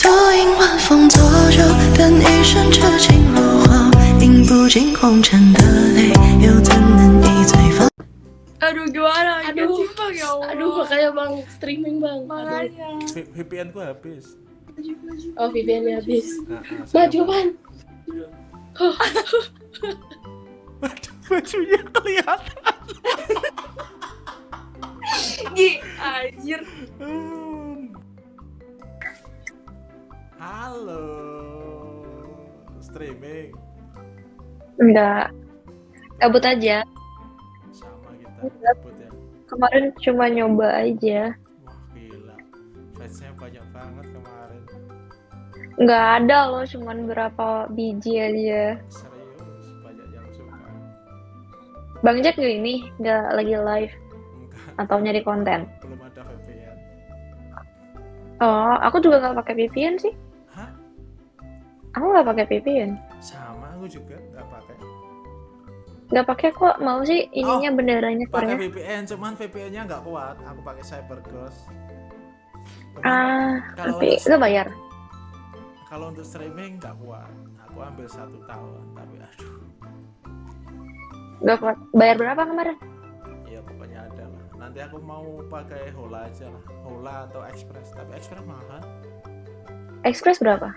独饮晚风作酒，等一生痴情如火，饮不尽红尘的泪，又怎能一醉方？ Aduh gimana? Ikan Aduh. simpang ya Allah. Aduh, makanya bang streaming bang. Aduh. Makanya. V- VPN ku habis. Maju, maju. Oh, VPN-nya habis. Nah, nah, Maju saya- man. Waduh, bajunya kelihatan. Gi, anjir. Halo. Streaming Enggak. Kabut aja. sama kita ribut ya. Kemarin cuma nyoba aja. Wah, gila. Fansnya banyak banget kemarin. Nggak ada loh, cuman berapa biji aja. Serius, banyak yang suka. Bang Jack nggak ini, nggak lagi live Enggak, atau nyari konten. belum ada VPN. Oh, aku juga nggak pakai VPN sih. Aku nggak pakai VPN. Sama aku juga nggak pakai. Nggak pakai kok. Mau sih ininya benderanya Pakai. VPN, cuman VPN-nya nggak kuat. Aku pakai CyberGhost. Ah, tapi nggak bayar. kalau untuk streaming nggak kuat. Aku ambil satu tahun, tapi aduh, Nggak kuat. Bayar berapa kemarin? ya pokoknya ada lah. Nanti aku mau pakai Hola aja lah, Hola atau Express. Tapi Express mahal, Express berapa?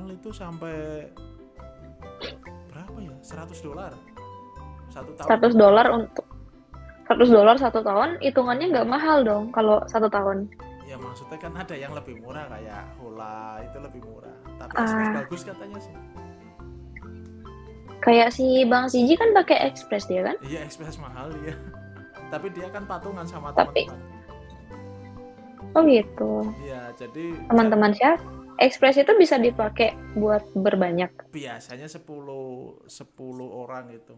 Mahal itu sampai berapa ya? 100 dolar satu tahun. 100 dolar untuk 100 dolar satu tahun, hitungannya nggak mahal dong kalau satu tahun. Ya maksudnya kan ada yang lebih murah kayak Hola itu lebih murah. Tapi. Express bagus katanya sih. Kayak si Bang Siji kan pakai Express dia kan? Iya Express mahal ya. Tapi dia kan patungan sama Tapi- teman-teman. Oh gitu. Iya, jadi Teman-teman siapa? Express itu bisa dipakai buat berbanyak. biasanya 10 10 orang itu.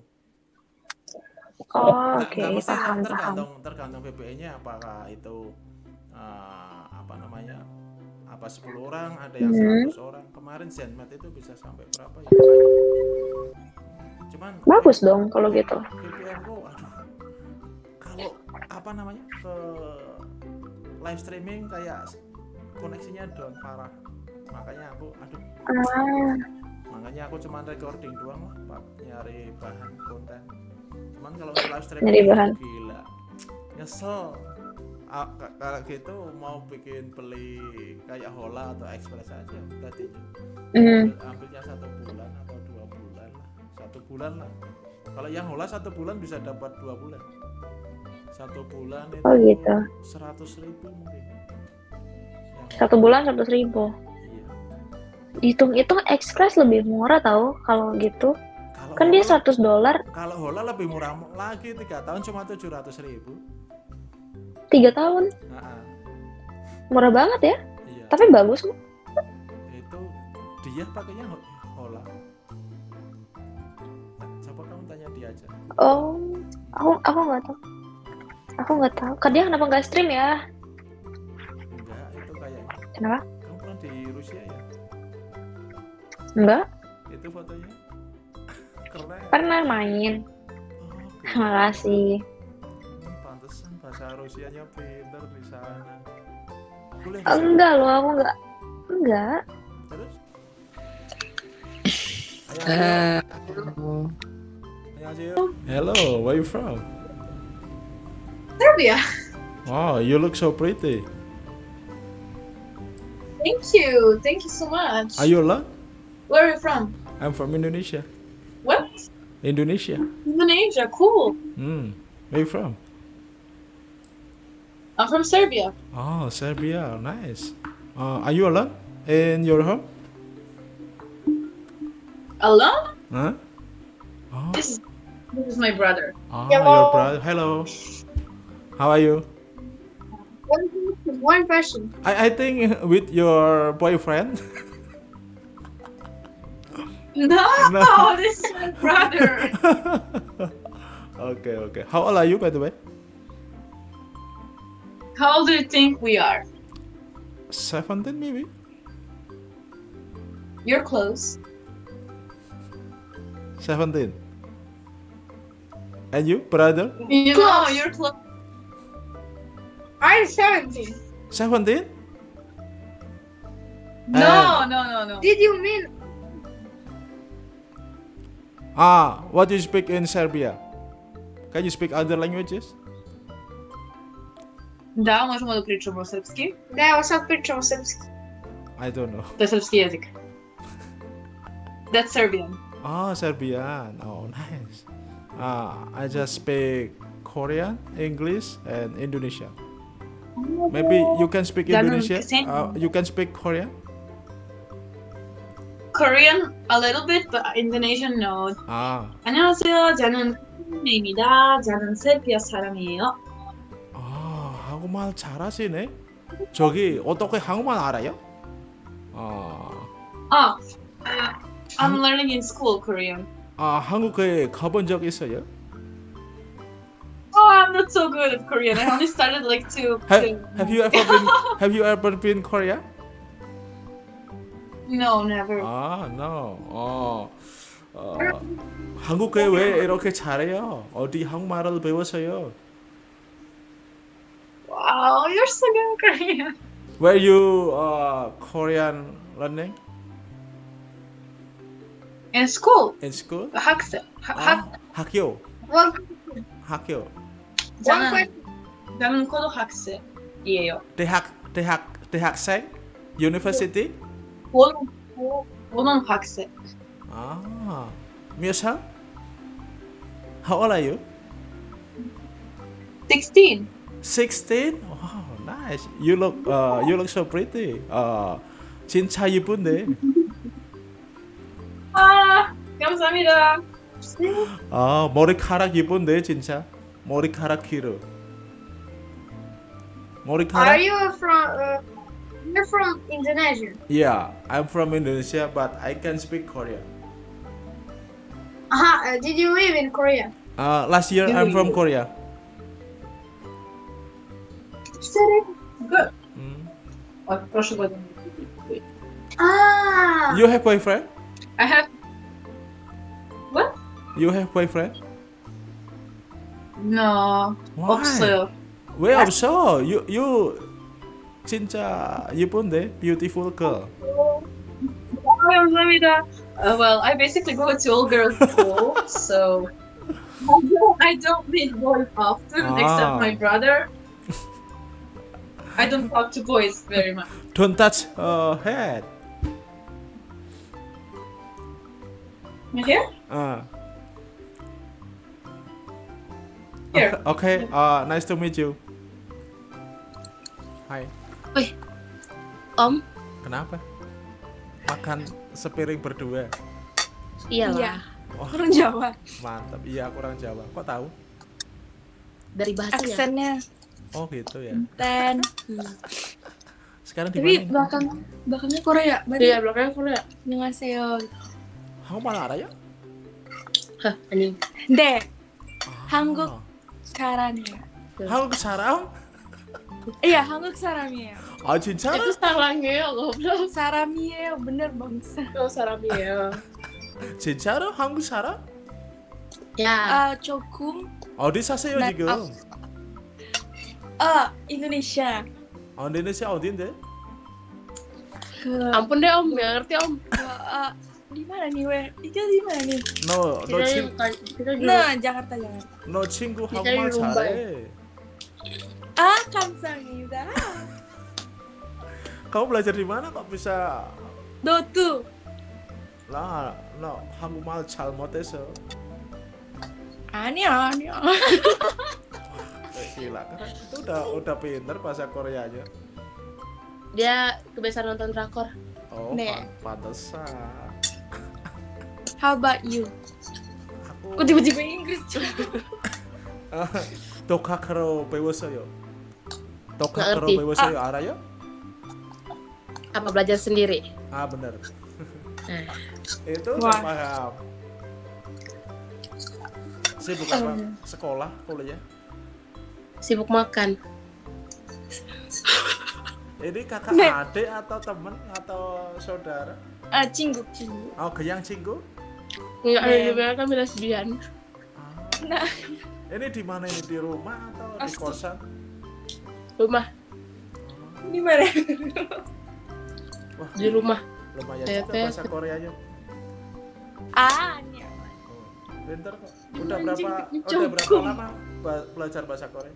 Oh, Nggak- oke, nggak mesti paham, paham. tergantung tergantung VPN-nya apakah itu eh, apa namanya? Apa 10 orang, ada yang. 100 orang. Kemarin Zenmate itu bisa sampai berapa ya? Cuman Bagus dong kalau gitu. Kalau apa namanya? ke live streaming kayak koneksinya down parah. Makanya aku aduh. Ah, makanya aku cuman recording doang lah pak. Nyari bahan konten. Cuman kalau live streaming Nyari bahan. gila. Nyesel. Ah, ka- kalau gitu mau bikin beli kayak Hola atau Express aja tadi hmm. ambilnya satu bulan atau dua bulan lah. Satu bulan lah. Kalau yang Hola satu bulan bisa dapat dua bulan satu bulan itu Oh, gitu. seratus ribu mungkin Satu bulan seratus ribu. iya. Hitung-hitung Express lebih murah tahu kalau gitu. Kalau Kan dia Hola- 100 dolar Kalau Hola lebih murah lagi tiga tahun cuma tujuh ratus ribu. tiga tahun. Nah, Murah banget ya. iya. Tapi bagus kok. Itu dia pakainya Ho- Hola. Coba kamu tanya dia aja. Oh, aku aku nggak tahu. Aku nggak tahu. Dia kenapa nggak stream ya? Enggak, itu kayaknya. Kenapa? Kamu pernah di Rusia ya? Enggak. Itu fotonya keren. Pernah main. Oh, oke. Terima kasih. Hmm, pantesan bahasa Rusianya pinter di sana. Kuliah sana. Enggak loh, aku nggak. Enggak. Terus? Ayo, Annyeonghaseyo. Hello, where you from? Serbia. Wow, you look so pretty. Thank you. Thank you so much. Are you alone? Where are you from? I'm from Indonesia. What? Indonesia. Indonesia. Cool. Hmm. Where are you from? I'm from Serbia. Oh, Serbia. Nice. Uh, are you alone in your home? Alone? Huh? Oh, This, this is my brother. oh Hello. your brother. Hello. How are you? One, one question. I, I think with your boyfriend. No, No. this is my brother. okay, okay. How old are you, by the way? How old do you think we are? 17 maybe? You're close. 17. And you, brother? You know, you're close. I'm 17. 17? No, no, no, no. Did you mean Ah, what do you speak in Serbia? Can you speak other languages? Da, možemo da pričamo srpski. Da, evo sad pričamo srpski. I don't know. To je srpski jezik. That's Serbian. Ah, Serbian. Oh, nice. Ah, I just speak Korean, English, and Indonesian. Maybe you can speak Indonesia. Uh, you can speak Korean. Korean a little bit, but Indonesian no. Ah, 안녕하세요. 저는 코리안입니다. 저는 세비야 사람이에요. 아 한국말 잘하시네. 저기 어떻게 한국말 알아요? 아, 아, I'm learning in school Korean. 아 한국에 가본 적 있어요? Oh, I'm not so good at Korean. I only started like two. Have, two. have you ever been Have you ever been Korea? No, never. 아, no. 어, 어, 한국에 왜 이렇게 잘해요? 어디 한국말을 배웠어요? Wow, you're so good at Korean. Where you uh, Korean learning In school, in school? 학생. 하, 아, 학, 학교, One, 학교. 저는. 저는 고등학생이에요. 대학, 대학, 대학생? University? 고등 고등학생. 아, 몇 살? How old are you? 16. 16? Wow, nice. You look, uh, you look so pretty. Uh, 진짜 예쁜데. 아, 감사합니다. 아, 머리카락 예쁜데 진짜. 머리카락 길어. Are 머리카락? you from? Uh, you're from Indonesia. Yeah, I'm from Indonesia, but I can speak Korean. Aha. Uh, did you live in Korea? Uh, last year You I'm from live- Korea. Good. Mm. От прошлой годины. Ah. You have boyfriend? I have You have boyfriend? no Why? 없어요. 왜 없어? You you 진짜 예쁜데 beautiful girl. 감사합니다. Uh, well, I basically go to all girls school, so I don't, I don't meet boys often, Ah. except my brother. I don't talk to boys very much. Don't touch her head. You hear? Uh. Here. Okay. Uh, nice to meet you. Hi. Wih, Om. Kenapa? Makan sepiring berdua. Iyalah. Iya. Oh. Kurang Jawa. Mantap. Iya, kurang Jawa. Kok tahu? Dari bahasa. Ya? Aksennya. Oh, gitu ya. Dan. Hmm. Sekarang di Tapi di mana? belakang belakangnya Korea. Berarti iya, belakangnya Korea. Annyeonghaseyo. Kamu malah ya? Hah, anjing. De. Ah. Hangguk 사람이에요. Halo sarang? Iya, 한국 사람이에요. Ah, 진짜? Itu sarangnya goblok. 사람이에요. bener bangsa. Oh, sarangnya. 진짜로 한국 사람? Ya, 아, 조금 어디 사세요 나- 지금? 아, 인도네시아. 어, 인도네시아 어디인데? 그 Ampun deh om, gak ngerti om. 아, di mana nih, we? Itu di mana nih? 너, 너, Kita 친, bukan, kita di Nah, Jakarta jangan. 너 친구 Kita 한국말 di Mumbai. 잘해. Ah, 감사합니다. Kamu belajar di mana kok bisa? 너도 Lah, 너 한국말 잘 못해서. 아니야, 아니야. Eh, Gila kan? Itu udah udah pinter bahasa Koreanya. Dia kebiasaan nonton drakor. Oh, Nih. pan pantesan. How about you? kok tiba-tiba Inggris ah, Toka karo bewasayo Toka karo bewasayo ah. arayo? Apa belajar sendiri? Ah benar hmm. itu Wah. ya? sibuk apa? Sekolah kuliah? Sibuk makan. Ini kakak adik atau temen atau saudara? Eh, uh, cingguk cingguk oh geyang cingguk Enggak, Nen. juga kan lesbian. Ah. Nah. Ini di mana ini di rumah atau di Pasti. kosan? Rumah. Di mana? Wah, di rumah. lumayan Eh, juga bahasa Koreanya. Ah, ini apa? Oh, kok. Udah berapa udah berapa lama belajar bahasa Korea?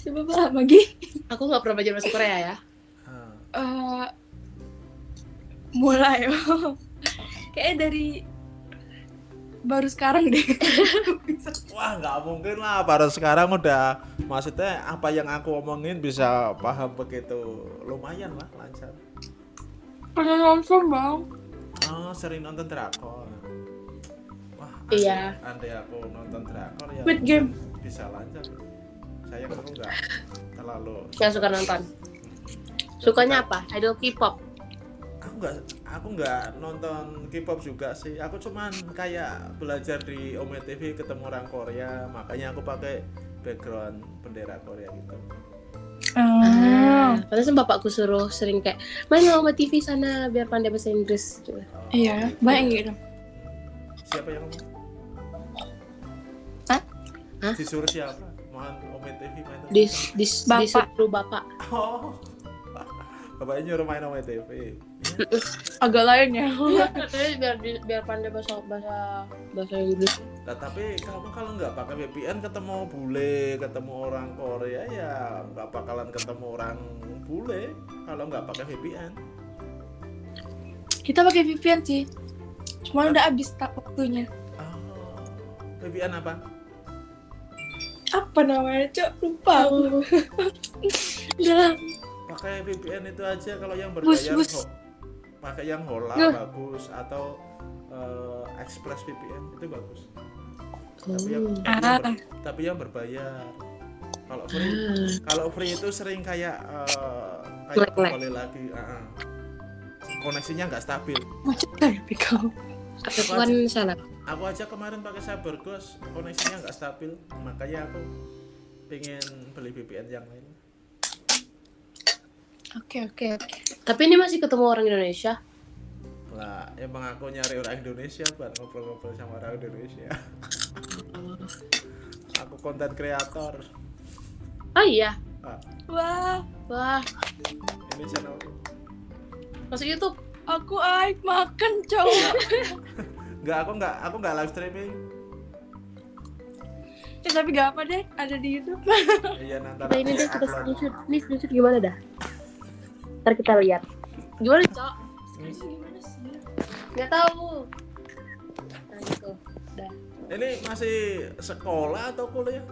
Coba lama lagi. Aku nggak pernah belajar bahasa Korea ya. Eh, mulai. Kayaknya dari baru sekarang deh. Wah nggak mungkin lah baru sekarang udah maksudnya apa yang aku omongin bisa paham begitu lumayan lah lancar. Pernah nonton bang. Oh sering nonton drakor. Wah Iya. andai aku nonton drakor ya Squid Game. bisa lancar. Sayang aku nggak terlalu. Nggak suka nonton. Sukanya apa? Idol K-pop. Aku nggak aku nggak nonton K-pop juga sih. Aku cuman kayak belajar di Ome TV ketemu orang Korea makanya aku pakai background bendera Korea gitu. Ah, pantesan bapakku suruh sering kayak main sama TV sana biar pandai bahasa Inggris. Oh, Iya, banyak gitu. Siapa yang ngomong? Hah? Hah? Disuruh siapa? Mohon Ome TV main. Dis, dis, Bapak. disuruh bapak. Oh. Bapaknya nyuruh main Ome TV. Agak lain ya. Katanya biar biar pandai bahasa bahasa bahasa Inggris. Nah, tapi kamu kalau nggak pakai VPN ketemu bule, ketemu orang Korea ya nggak bakalan ketemu orang bule kalau nggak pakai VPN. Kita pakai VPN sih. Cuma udah habis tak waktunya. Oh, VPN apa? Apa namanya, Cok? Lupa aku. Udah. Pakai VPN itu aja kalau yang Bus, berbayar bus. ho- pakai yang Hola Nah. bagus atau eh, Express VPN itu bagus. Tapi yang, Oh. tapi, yang Ah. ber- tapi yang berbayar. Kalau free Ah. kalau free itu sering kayak eh, kayak kembali lagi ah, ah. koneksinya nggak stabil Macet kali kau. Aku kan sana. aku aja kemarin pakai CyberGhost koneksinya nggak stabil makanya aku pengen beli VPN yang lain Oke, oke, oke. Tapi ini masih ketemu orang Indonesia. lah emang aku nyari orang Indonesia buat ngobrol-ngobrol sama orang Indonesia aku konten kreator Oh iya. ah, Wah, Wah, ini channelku masuk YouTube. aku aik makan, Cok. nggak aku nggak aku nggak live streaming Ya, tapi gak apa deh, ada di YouTube. iya nanti Nah, ini deh kita screenshot. Ini screenshot gimana dah? Ntar kita lihat. Gimana, Cok? Gimana sih? Nggak tahu. Nah, gitu. Dah. ini masih sekolah atau kuliah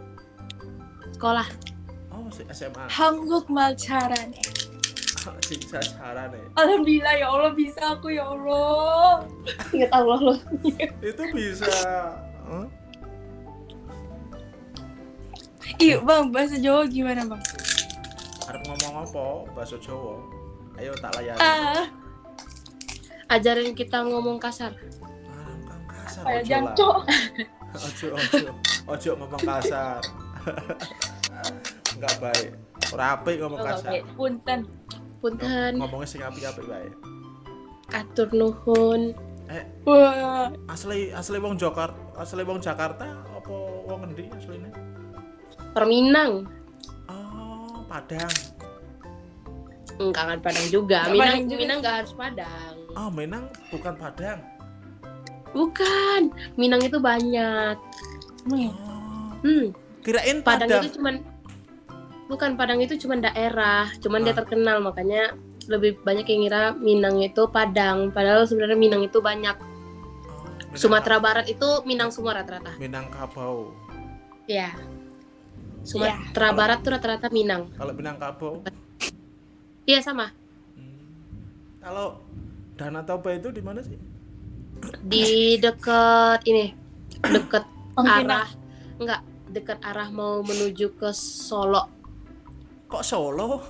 Sekolah. oh masih SMA Hangguk malcaran. siksa cara nih Alhamdulillah ya Allah bisa aku ya Allah. Ingat Allah loh. itu bisa Hah? Iya bang, bahasa Jawa gimana bang? Arep ngomong apa bahasa Jawa ayo tak layani. Ah, Ajarin kita ngomong kasar. Kang kasar kayak ojo lah. ojo ojo ojo ngomong kasar. Nggak baik. Rapi ngomong Oh, kasar. baik. Punten. Punten, ngomongnya sing api-api baik atur nuhun. eh. Wah, asli asli wong Jakarta asli wong Jakarta apa wong ngendi asline Perminang. oh Padang Enggak kan Padang juga. Nggak Minang, juga. Minang nggak harus Padang. oh Minang bukan Padang Bukan. Minang itu banyak. oh Hmm. kirain Padang, Padang, itu cuman bukan Padang itu cuman daerah, cuman dia Ah. terkenal makanya lebih banyak yang ngira Minang itu Padang, padahal sebenarnya Minang itu banyak. Oh, Minang- Sumatera Barat itu Minang semua rata-rata. Minangkabau Ya. Sumatera Barat tuh rata-rata Minang. kalau Minangkabau Iya sama. Hmm. Kalau Danau Toba itu di mana sih? Di deket ini, deket Mungkin arah enggak dekat arah mau menuju ke Solo. Kok Solo?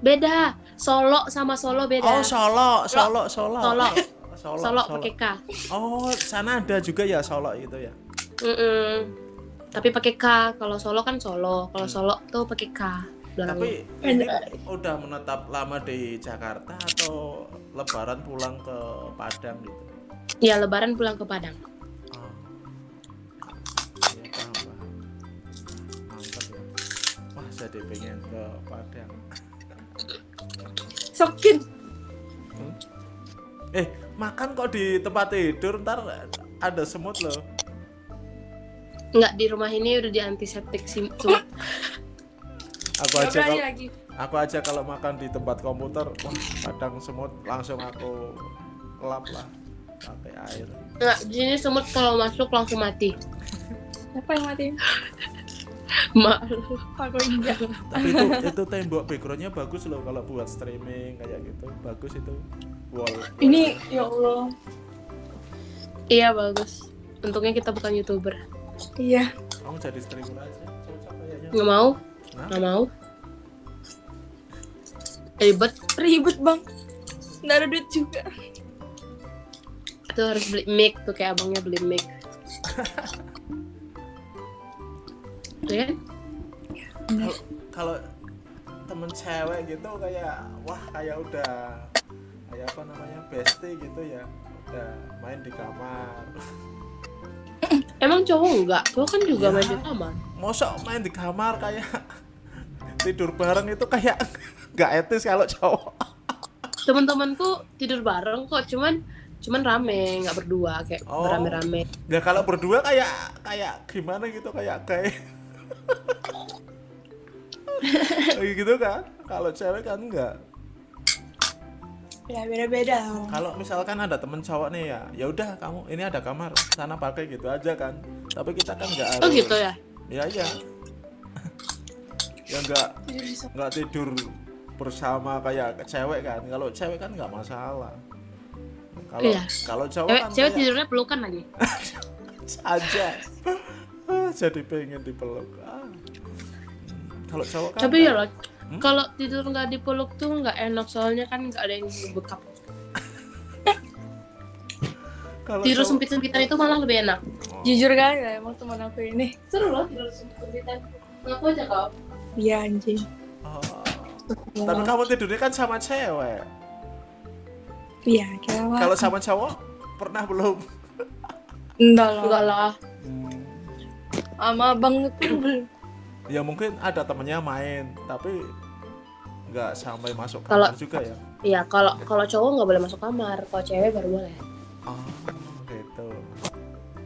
Beda. Solo sama Solo beda. Oh, Solo, Solo, Solo. Solo. Solo, Solo pakai K. Oh, sana ada juga ya Solo gitu ya. Mm-mm. Tapi pakai K. Kalau Solo kan Solo. Kalau Hmm. Solo tuh pakai K. belakangnya. Tapi ini udah menetap lama di Jakarta atau lebaran pulang ke Padang gitu? ya Lebaran pulang ke Padang. Oh. Iya, paham. Mantap ya. Wah, jadi pengen ke Padang. Sokin. Eh, makan kok di tempat tidur ntar ada semut loh. Enggak di rumah ini udah di antiseptik sih semua. Aku Gak aja berani kalau lagi. aku aja kalau makan di tempat komputer, wah kadang semut langsung aku lap lah pakai air. Enggak, di sini semut kalau masuk langsung mati. Siapa yang mati? Mak. Aku enggak. Tapi itu itu tembok backgroundnya bagus loh kalau buat streaming kayak gitu. Bagus itu. Wall. Ini ya Allah. Iya bagus. Untungnya kita bukan youtuber. Iya. Kamu jadi streamer aja. Nggak mau, Nggak mau. Ribet. Ribet bang. Nggak ada duit juga. Itu harus beli mic tuh kayak abangnya beli mic. Iya kan? kalau temen cewek gitu kayak wah kayak udah kayak apa namanya bestie gitu ya udah main di kamar Emang cowok enggak? Cowok kan juga Ya. main di kamar. mosok main di kamar kayak tidur bareng itu kayak nggak etis kalau cowok Teman-temanku tidur bareng kok, cuman cuman rame, nggak berdua kayak Oh. berame-rame. nggak kalau berdua kayak kayak gimana gitu kayak kayak Kayak gitu kan kalau cewek kan enggak Ya beda-beda. kalau misalkan ada temen cowok nih ya ya udah kamu ini ada kamar sana pakai gitu aja kan tapi kita kan nggak harus Oh gitu ya? ya ya ya nggak nggak tidur bersama kayak cewek kan kalau cewek kan nggak masalah kalau Iya. kalau cowok Cewek, kan cewek kayak tidurnya pelukan lagi. aja Ah, jadi pengen dipeluk ah. kalau cowok kan Tapi ya loh, kalau tidur nggak dipeluk tuh nggak enak soalnya kan nggak ada yang bekap. kalau Tidur cowok- sempit-sempitan itu malah lebih enak. Jujur kan ya emang teman aku ini. Seru loh tidur sempit-sempitan. Ngaku aja kau. Iya anjing. Oh. tapi kamu tidurnya kan sama cewek Iya kira kalau sama cowok pernah belum Enggak lah. Enggak lah. Sama abang itu belum. ya mungkin ada temennya main tapi nggak sampai masuk Kalau- kamar juga ya Iya, kalau kalau cowok nggak boleh masuk kamar, kalau cewek baru boleh. oh gitu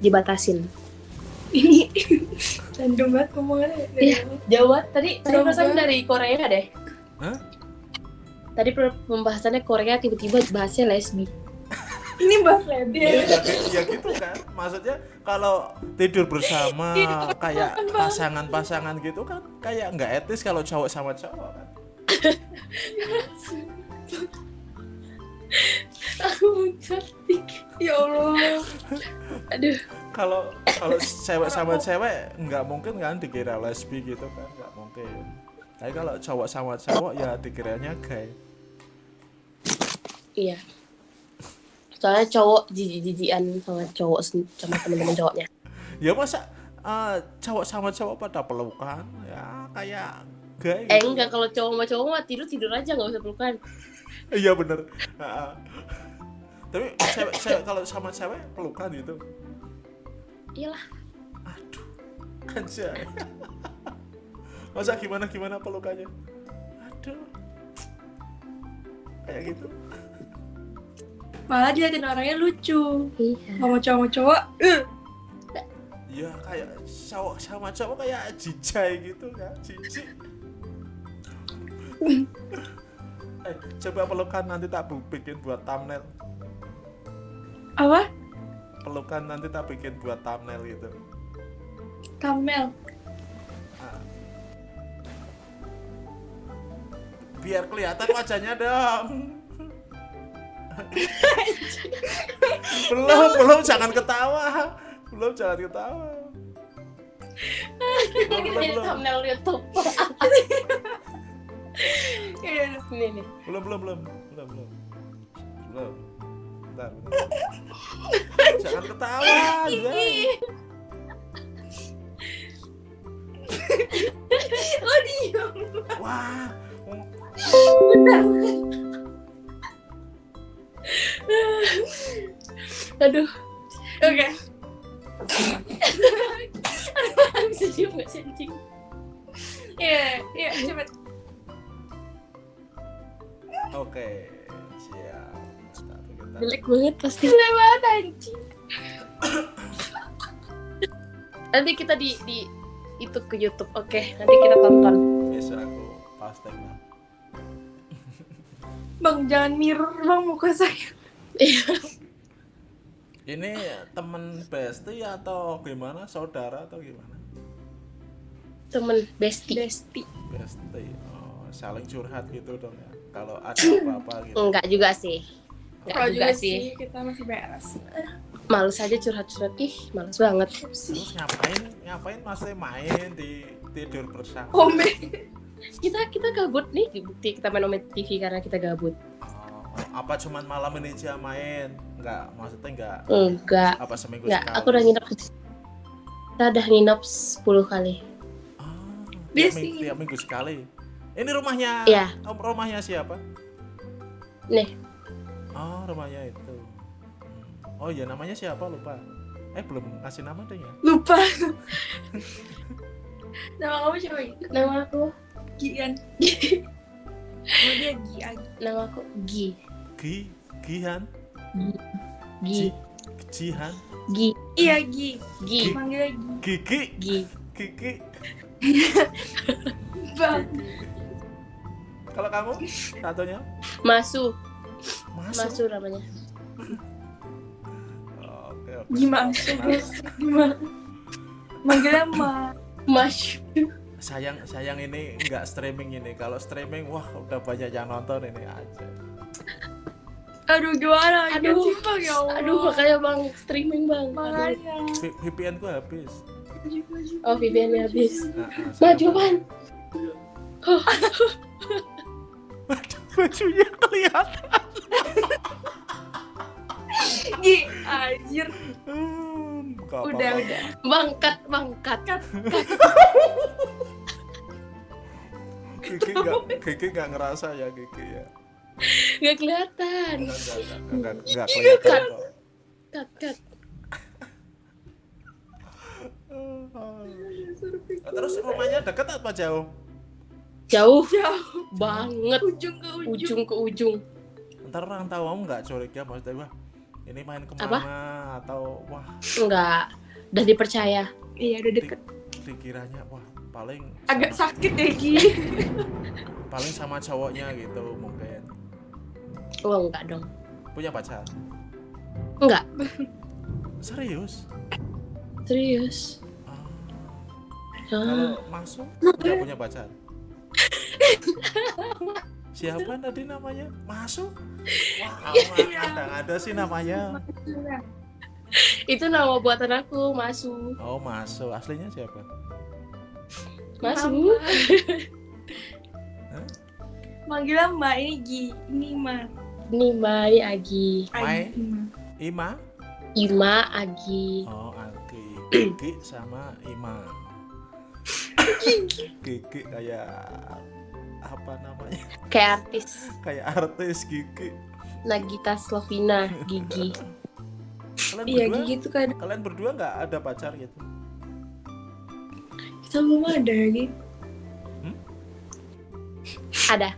Dibatasin. Ini random banget ngomongnya. Iya. Jawa tadi tadi perasaan dari Korea deh. Hah? Tadi pembahasannya Korea tiba-tiba bahasnya lesbi. Ini bahas lebih. ya, ya gitu kan maksudnya kalau tidur bersama kayak pasangan-pasangan gitu kan kayak nggak etis kalau cowok sama cowok kan Aku cantik. Ya Allah. Aduh. Kalau kalau cewek sama cewek nggak mungkin kan dikira lesbi gitu kan nggak mungkin tapi kalau cowok sama cowok ya dikiranya gay Iya. Soalnya cowok jijik-jijian sama cowok sama teman-teman cowoknya. ya masa eh, cowok sama cowok pada pelukan ya kayak gay Eh gitu. enggak kalau cowok sama cowok mah tidur tidur aja nggak usah pelukan. iya bener tapi cewek, cewek kalau sama cewek pelukan gitu Iyalah. aduh anjay masa gimana gimana pelukannya aduh kayak gitu Malah diliatin orangnya lucu. Iya. Sama cowok sama cowok. eh, ya kayak cowok sama cowok kayak jijai gitu kan jijik eh coba pelukan nanti tak bikin buat thumbnail Apa? Pelukan nanti tak bikin buat thumbnail gitu Kamel. Ah. biar kelihatan wajahnya dong. Belum belum jangan ketawa. Belum jangan ketawa. Belum belum belum. thumbnail YouTube. Iya. Belum belum belum. Belum belum. Belum bentar, bentar. jangan ketawa Jay. Oh diam. wah Aduh. Oke. Bisa diem nggak sih anjing? Iya, iya, cepet. Oke, siap. Jelek banget pasti. Mana anjing? Nanti kita di di itu ke YouTube. Oke, nanti kita tonton. Besok aku lah. Bang jangan mirror bang muka saya. Ini temen bestie atau gimana? Saudara atau gimana? Temen bestie. Besti. Bestie. Oh, saling curhat gitu dong ya. Kalau ada apa-apa gitu. Enggak juga sih. Enggak Kalau juga sih. kita masih beres. Males aja curhat-curhat. Ih, males banget. Terus ngapain? Ngapain masih main di tidur bersama? Kombe. Kita kita gabut nih, bukti kita main Omet TV karena kita gabut. Oh, apa cuman malam ini aja main? Enggak, maksudnya enggak Enggak. apa seminggu Enggak, sekali? aku udah nginep. Kita udah nginep 10 kali. Ah, tiap, ming- sih. tiap minggu sekali. Ini rumahnya? Iya. Oh, rumahnya siapa? Nih, Oh, rumahnya itu. Oh iya, namanya siapa lupa. Eh belum ngasih nama deh ya. Lupa. Nama kamu siapa? Gi? nama aku Gian. Nama dia Gi Agi. nama aku Gi. Gi, Gihan, Gi. Jihan, Gi. Iya Gi. Gi. Manggilnya Gi. Gigi, Gi. Gigi. Bang. Kalau kamu satunya? Masu. Masuk. Masu namanya. Oke, oke. Gimana sih? Gimana? Manggilnya Ma. Mas. Sayang, sayang ini nggak streaming ini. Kalau streaming, wah udah banyak yang nonton ini aja. Aduh gimana? Aduh. Aduh. Bang ya Allah. Aduh, makanya bang streaming bang. Makanya. VPN ku habis. Oh, VPN-nya habis. Nah, nah, Maju pan. Bajunya kelihatan. Gi. Anjir. Hmm, Udah apa-apa. udah. Bangkat, bangkat. Gigi nggak, Gigi nggak ngerasa ya Gigi ya. Nggak kelihatan. Nggak, nggak, kelihatan kok. Cut, cut. Terus rumahnya deket apa jauh? Jauh Jauh. banget. Ujung ke ujung. Ujung ke ujung. Ntar orang tahu kamu nggak curiga maksudnya wah ini main ke mana atau wah Enggak. Udah dipercaya. Iya udah di- deket. dikiranya wah paling Agak sama, sakit ya Gi. paling sama cowoknya gitu mungkin Oh, enggak dong. punya pacar Enggak. serius Serius. Ah, Ah, kalau masuk nggak punya pacar siapa tadi namanya masuk wah ada ada sih namanya itu nama buatan aku, Masu. oh masuk aslinya siapa Masu. Manggilnya Mbak ini Gi. Ini Ma. Ini Agi. Mai? Agi, Ma. Ima Ima Agi. oh Agi Gigi sama Ima Gigi kayak apa namanya Kayak artis. kayak artis Gigi Nagita Slovina Gigi. kalian Iya berdua Gi gitu kan. kalian berdua nggak ada pacar gitu Kita belum ada Gi. Ada.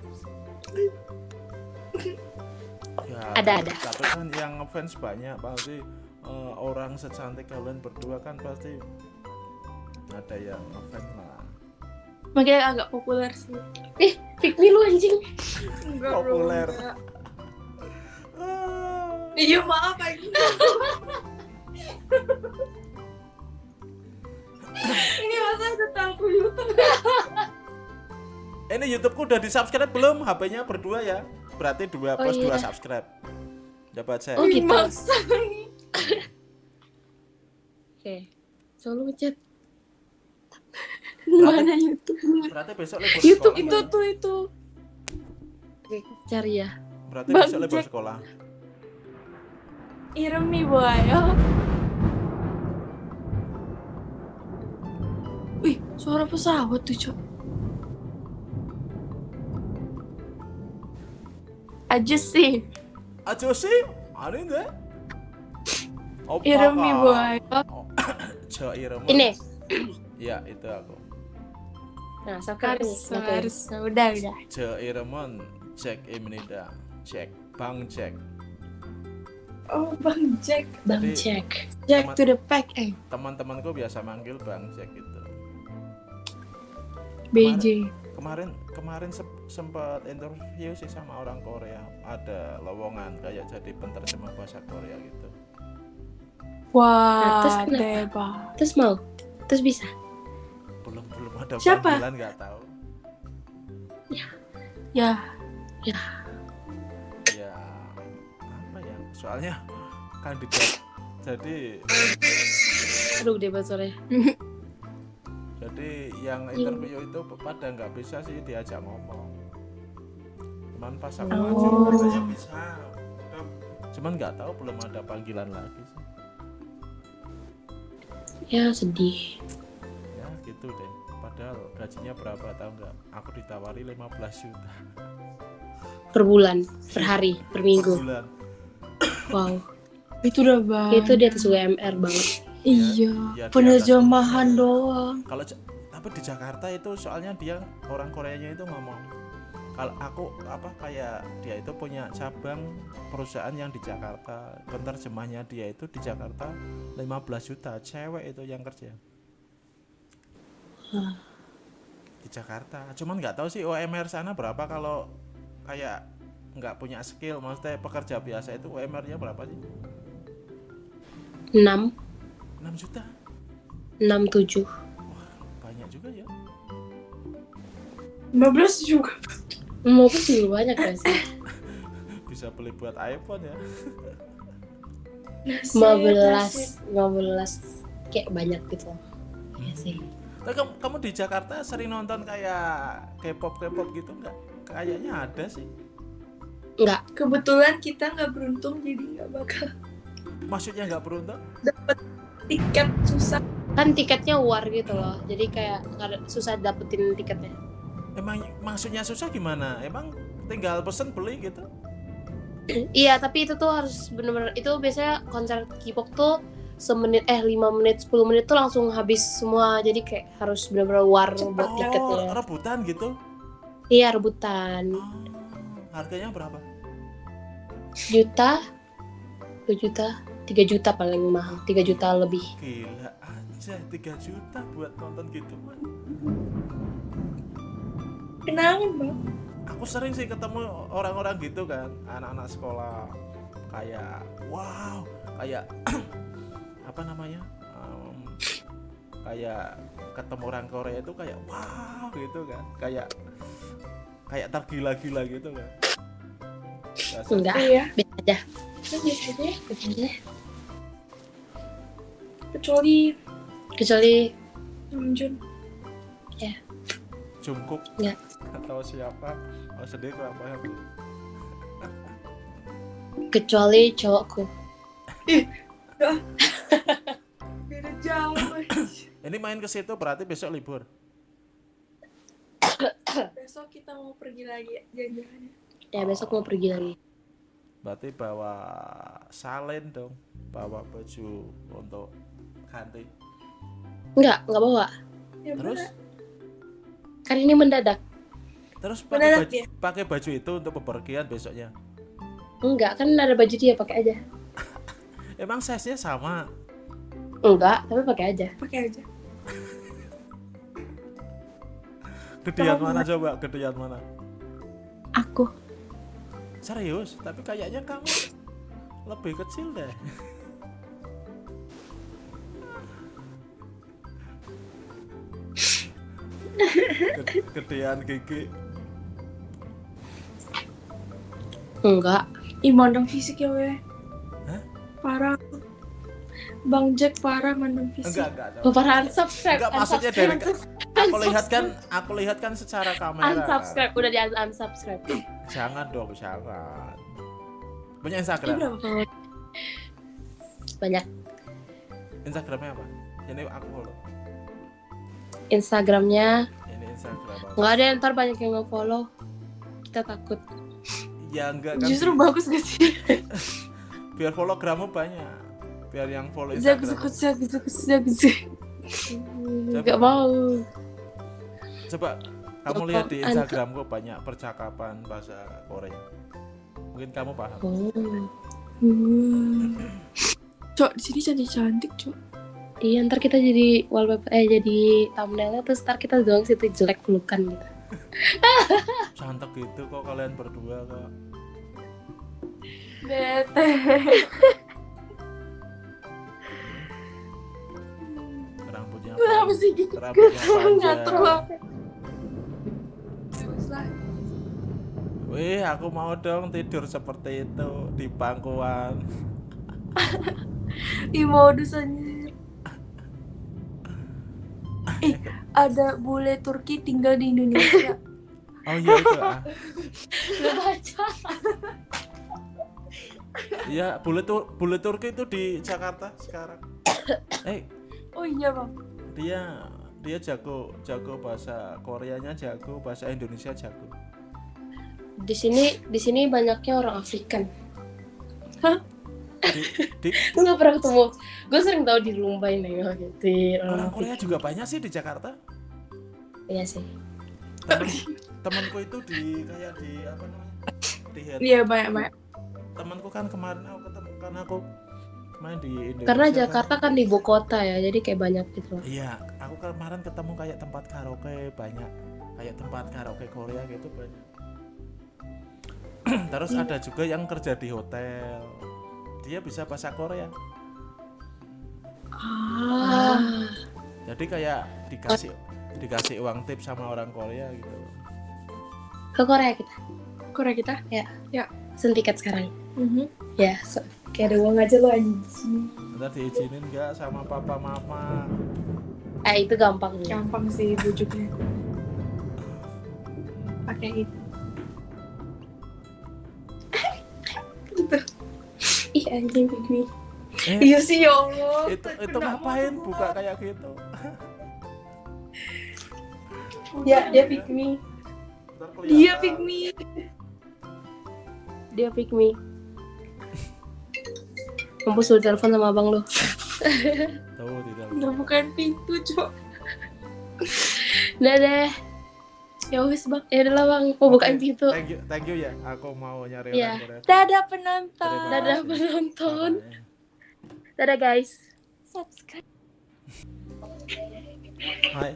ya Ada, ada. tapi kan yang ngefans banyak pasti eh, orang secantik kalian berdua kan pasti ada yang ngefans lah Makanya agak populer sih. Eh, pick me lu anjing. Enggak Populer. Ah, Iya maaf Agi. Ini masa udah tahu YouTube. ini YouTubeku udah di subscribe belum HP-nya berdua ya berarti dua Oh, plus dua iya. subscribe coba cek Oh, gitu. Maksa. Oke. Selalu ngechat. Mana YouTube? berarti besok libur YouTube sekolah itu tuh itu. Oke, cari ya. berarti Bang besok libur sekolah Iremi boy. Wih, suara pesawat tuh, Cok. Aja sih. aja sih deh Opa Iremi kah? boy. Oh, Jo Iremi Ini. ya itu aku Nah, sekarang Harus. Oke. harus. Udah, udah. Jo Iremon Jack Eminida Jack Bang Jack Oh, Bang Jack. Bang Jadi- Jack. Jack Teman- to the pack, eh. teman-temanku biasa manggil Bang Jack gitu BJ. kemarin kemarin sempat interview sih sama orang Korea ada lowongan kayak jadi penerjemah bahasa Korea gitu Wah, terus kenapa? Deba. Terus mau? Terus bisa? Belum belum ada Siapa? panggilan nggak tahu Ya, ya apa ya soalnya kandidat jadi Aduh, gede banget suaranya. jadi yang Iya. interview itu pada nggak bisa sih diajak ngomong cuman pas aku Oh. katanya bisa cuman nggak tahu belum ada panggilan lagi sih Ya, sedih. Gitu deh padahal gajinya berapa tahu nggak aku ditawari 15 juta Per bulan, per hari, per per minggu. bulan Wow. itu udah banget. Itu di atas UMR banget. Iya, Ya, penerjemahan doang. kalau tapi di Jakarta itu soalnya dia orang Koreanya itu ngomong kalau aku apa kayak dia itu punya cabang perusahaan yang di Jakarta penerjemahnya dia itu di Jakarta 15 juta cewek itu yang kerja di Jakarta cuman nggak tahu sih UMR sana berapa kalau kayak nggak punya skill maksudnya pekerja biasa itu UMR-nya berapa sih 6, 6 juta 6, 7. banyak juga ya 15 juga. Mau pun juga banyak gak sih? bisa beli buat iPhone ya 15, 15 kayak banyak gitu. Iya sih. Tapi kamu, kamu di Jakarta sering nonton kayak K-pop K-pop gitu nggak? Kayaknya ada sih. Enggak, Kebetulan kita nggak beruntung jadi nggak bakal Maksudnya nggak beruntung? dapet tiket susah. kan tiketnya war gitu loh. Jadi kayak susah dapetin tiketnya. Emang maksudnya susah gimana? Emang tinggal pesen beli gitu? Iya, tapi itu tuh harus bener-bener itu biasanya konser K-pop tuh semenit eh 5 menit 10 menit tuh langsung habis semua. Jadi kayak harus bener-bener war buat Oh, tiketnya rebutan gitu? iya rebutan. Oh, harganya berapa? juta? 2 juta? 3 juta paling mahal. 3 juta lebih. Gila aja 3 juta buat nonton gitu. Kenangan bang. Aku sering sih ketemu orang-orang gitu kan, anak-anak sekolah. Kayak wow, kayak apa namanya? Em, kayak ketemu orang Korea itu kayak wow gitu kan, kayak kayak tergila-gila gitu kan. Biasa. enggak biasa aja biasa aja ya. biasa aja Kecuali kecuali Namjoon. Jungkook Enggak. atau siapa? Oh sedih kenapa ya? kecuali cowokku Beda jauh. Ini main ke situ berarti besok libur. Besok kita mau pergi lagi jalan-jalan. ya besok mau pergi lagi Berarti bawa salen dong, bawa baju untuk ganti. enggak enggak bawa Ya, Terus bener. kan ini mendadak terus pakai Mendadak baju, ya? pakai baju itu untuk bepergian besoknya. enggak kan ada baju dia pakai aja Emang size-nya sama? Enggak tapi pakai aja pakai aja. Gedean mana coba? Gedean mana? Aku. Serius? Tapi kayaknya kamu lebih kecil deh. Gede- Gedean gigi. enggak Ih mandang fisik ya weh. Hah? Parah. Bang Jack parah mandang fisik. Enggak, enggak. oh, para unsubscribe Enggak, maksudnya dari- Aku lihat kan, aku lihat kan secara kamera. unsubscribe udah di unsubscribe Jangan dong, jangan. Punya Ini Instagram? berapa? banyak Instagramnya apa? Ini aku follow. Instagramnya Ini Instagram. apa? nggak ada ntar banyak yang nge-follow kita takut Ya enggak kan. Justru bagus gak sih? biar follow grammu banyak. Biar yang follow Instagram. zagu zagu zagu zagu. nggak mau Coba kamu Joko lihat di Anto. Instagramku banyak percakapan bahasa Korea mungkin kamu paham Oh. Hmm. Cok, di sini cantik-cantik, Cok. Iya, ntar kita jadi wallpaper eh jadi thumbnailnya terus ntar kita doang situ jelek pelukan gitu. cantik gitu kok kalian berdua kok Bete. Kenapa sih gitu? Ngatur banget. Wih, aku mau dong tidur seperti itu di pangkuan. Ih, modus anjir. Ih, ada bule Turki tinggal di Indonesia. Oh iya itu ah. Gak baca. Iya, bule tur bule Turki itu di Jakarta sekarang. Eh, Oh iya, Bang. Dia dia jago jago bahasa Koreanya jago, bahasa Indonesia jago. Di sini di sini banyaknya orang Afrikan. Di, di Gue gak pernah ketemu. Gue sering tahu di Lumbai nengok gitu. orang Korea juga banyak sih di Jakarta. Iya sih. Temen, temanku itu di kayak di apa namanya? Di. Iya, banyak-banyak. Temanku kan kemarin aku ketemu kan aku main di Indonesia. Karena kan. Jakarta kan di ibu kota ya, jadi kayak banyak gitu. loh. Iya, aku kemarin ketemu kayak tempat karaoke banyak, kayak tempat karaoke Korea gitu banyak. Terus ada juga yang kerja di hotel, dia bisa bahasa Korea. Ah. Jadi kayak dikasih dikasih uang tip sama orang Korea gitu. Ke Korea kita. Korea kita. Pesen tiket sekarang. Mhm. Ya, so, kayak ada uang aja lo anjing. Ntar diizinin nggak sama papa mama? Eh, itu gampang. Gampang sih bujuknya. Pakai itu. gitu. Ih, anjing pygmy. Eh, Iya sih, ya Allah. itu itu ngapain buka kayak gitu? Ya, dia pick me. Ntar Dia me. Dia pick me. Mampus lu telepon sama abang lu. Tuh tidak. Udah bukan pintu, Cok. Udah deh. Ya wis, Bang. Ya udah lah bang, mau bukain Oke, pintu. Thank you, thank you ya. Aku mau nyari Iya. orang Korea. Dadah penonton. Dadah penonton. Dadah guys. Subscribe. Hai.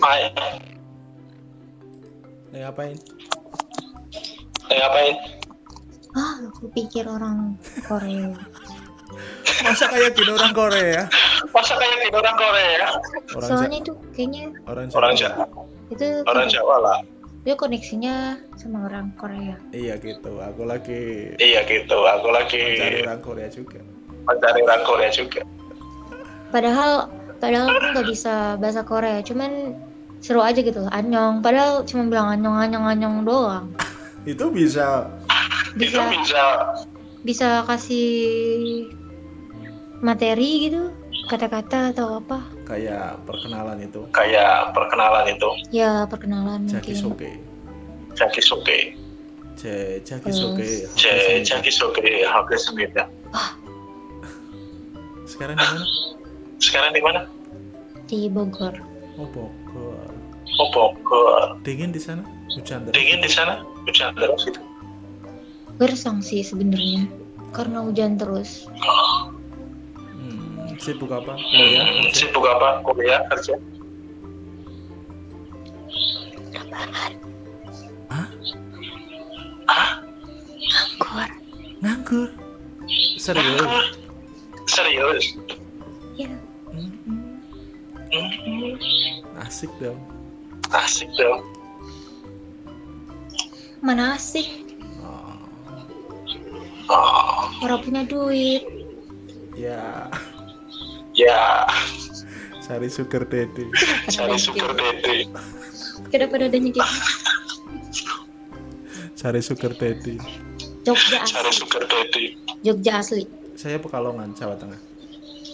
Hai, Lagi ngapain? lagi ngapain? Ah, aku pikir orang Korea. Masa kayak gini orang Korea? Masa kayak gitu orang Korea? Orang Soalnya itu kayaknya orang Orang Jawa. Jawa, itu orang Jawa lah. dia koneksinya sama orang Korea. Iya gitu. Aku lagi Iya gitu, aku lagi mencari orang Korea juga. mencari orang Korea juga. Padahal padahal aku nggak bisa bahasa Korea, cuman seru aja gitu, anyong. Padahal cuma bilang anyong anyong anyong doang. Itu bisa Itu Bisa bisa bisa kasih materi gitu, kata-kata atau apa? kayak perkenalan itu. kayak perkenalan itu. Ya perkenalan Jaki mungkin. soke. Jaki soke, Je jaki soke. J- Jaki soke, hampir sembilan. Sekarang di mana? Sekarang di mana? di Bogor. Oh Bogor. Oh Bogor. Dingin di sana? Hujan terus? Dingin di sana? Hujan terus itu. Gersang sih sebenarnya karena hujan terus. Hmm, sibuk apa? Kuliah? kerja? Sibuk apa? Kuliah kerja? Bogor. Nganggur. Serius? Serius? Ya, Hmm, Hmm, asik dong. asik dong. mana asik orang punya duit. ya, ya, cari sugar daddy. cari sugar daddy. Kenapa dadanya gitu? Cari sugar daddy. Jogja Cari asli. sugar daddy. Jogja asli. Saya Pekalongan, Jawa Tengah.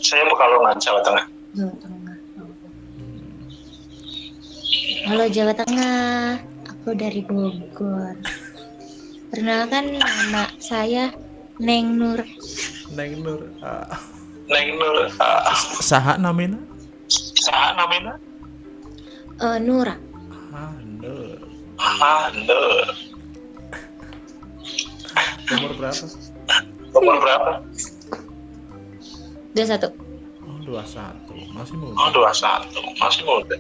Saya Pekalongan, Jawa Tengah. Jawa Tengah. Halo Jawa Tengah, aku dari Bogor. Perkenalkan nama saya Neng Nur. Neng Nur. ah, Neng Nur, ah, saha namina? saha namina? Eh, Nura. Handel. Handel. Umur berapa? Umur berapa? Udah satu. Oh, 21. Masih muda. Oh, 21. Masih muda.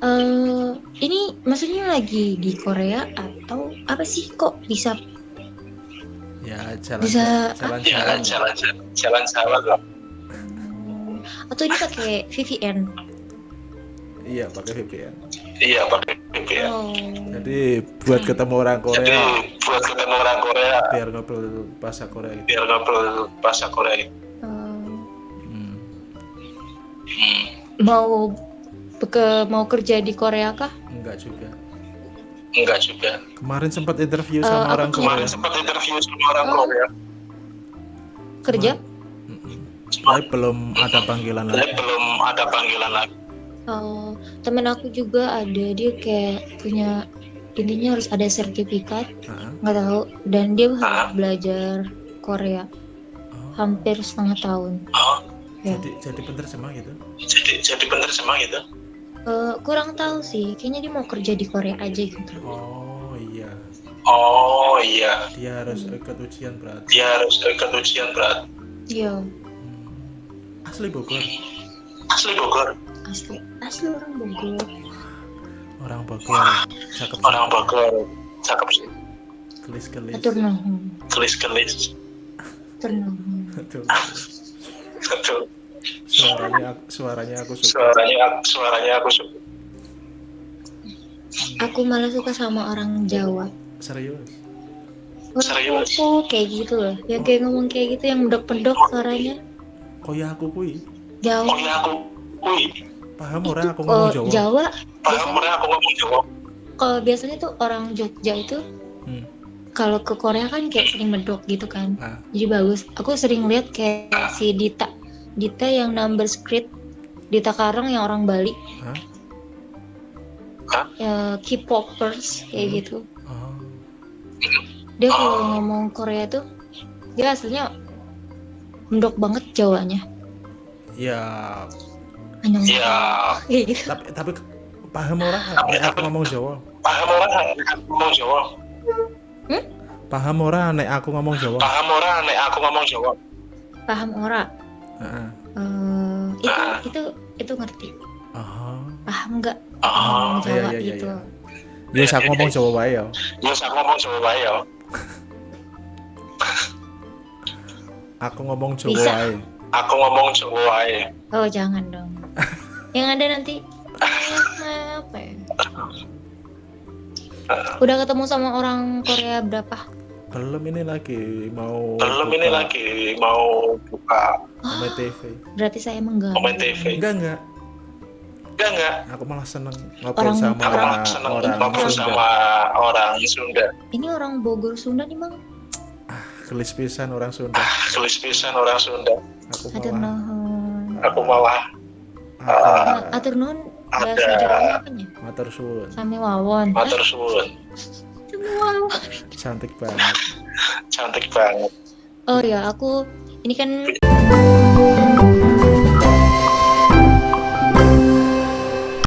Eh, ini maksudnya lagi di Korea atau apa sih kok bisa Ya, jalan Bisa- jalan-jalan. Ya, jalan-jalan. Jalan-jalan lah. atau ini pakai VPN? Iya, pakai VPN. Iya, pakai VPN. Oh. Jadi buat ketemu orang Jadi Korea buat ketemu orang Korea, biar ngobrol bahasa Korea gitu. biar ngobrol bahasa Korea gitu. eh, Hmm. Hmm. mau ke mau kerja di Korea kah? Enggak juga. Enggak juga. Kemarin sempat interview Eh, sama orang kemarin Korea. Kemarin sempat interview sama orang Oh. Korea. Kerja? Mm-mm. Tapi belum ada panggilan Tapi lagi. belum ada panggilan lagi. Oh, temen aku juga ada dia kayak punya intinya harus ada sertifikat Heeh. nggak tahu dan dia harus Ah. belajar Korea Oh, hampir setengah tahun. Oh, Ya. jadi jadi penerjemah gitu. jadi jadi penerjemah gitu. Eh, kurang tahu sih, kayaknya dia mau kerja di Korea aja gitu. Oh iya, Oh iya, dia harus ikut ujian berarti. dia harus ikut ujian berat. Iya, Hmm. Asli Bogor. Asli Bogor, asli asli orang Bogor. Orang Bogor. Cakep. orang Bogor. Cakep sih. Kelis kelis. Atur nuhun, Kelis-kelis. atur nuhun. Suaranya suaranya aku suka. suaranya suaranya aku suka. Aku malah suka sama orang Jawa. Serius. Orang Serius? Popo kayak gitu loh, yang kayak ngomong kayak gitu yang mendok-pendok suaranya Koya aku kui. Oh Jawa. ya aku, wih, Paham orang aku Oh, ngomong Jawa. Jawa paham orang aku ngomong Jawa. kalau biasanya tuh orang Jogja itu Hmm. kalau ke Korea kan kayak sering medok gitu kan Ah. jadi bagus aku sering lihat kayak si Dita Dita yang number script Dita Karang yang orang Bali Hah? Hah? ya K-popers kayak Hmm. gitu Oh. dia kalau ngomong Korea tuh dia aslinya mendok banget Jawanya Ya, Anyong Ya, gitu tapi tapi paham orang Tapi- nek aku ngomong Jawa. paham orang ngomong Jawa. Paham orang nek aku ngomong Jawa. Paham orang nek aku ngomong Jawa. paham ora Eh, itu itu itu ngerti Oh. paham nggak Oh, iya, Jawa iya, iya, gitu iya. Yes, aku ngomong Jawa wae ya. ya aku ngomong Jawa wae ya. Aku ngomong Jawa Bisa. wae. Aku ngomong Jawa wae. oh jangan dong yang ada nanti apa ya udah ketemu sama orang Korea berapa Belum ini lagi mau Belum ini lagi mau buka Ome TV. berarti saya mengganggu komen TV. Enggak enggak. Enggak enggak. Aku malah seneng ngobrol Orang- sama Aku orang, seneng orang ngobrol Sunda. sama orang Sunda. ini orang Bogor Sunda nih bang Gelis pisan orang Sunda. Tulis pisan orang Sunda. Aku malah Aku malah aku Nah, atur nuhun Ada. Matur suwun. sami wawon matur suwun. Cantik banget. Cantik banget. oh ya aku ini kan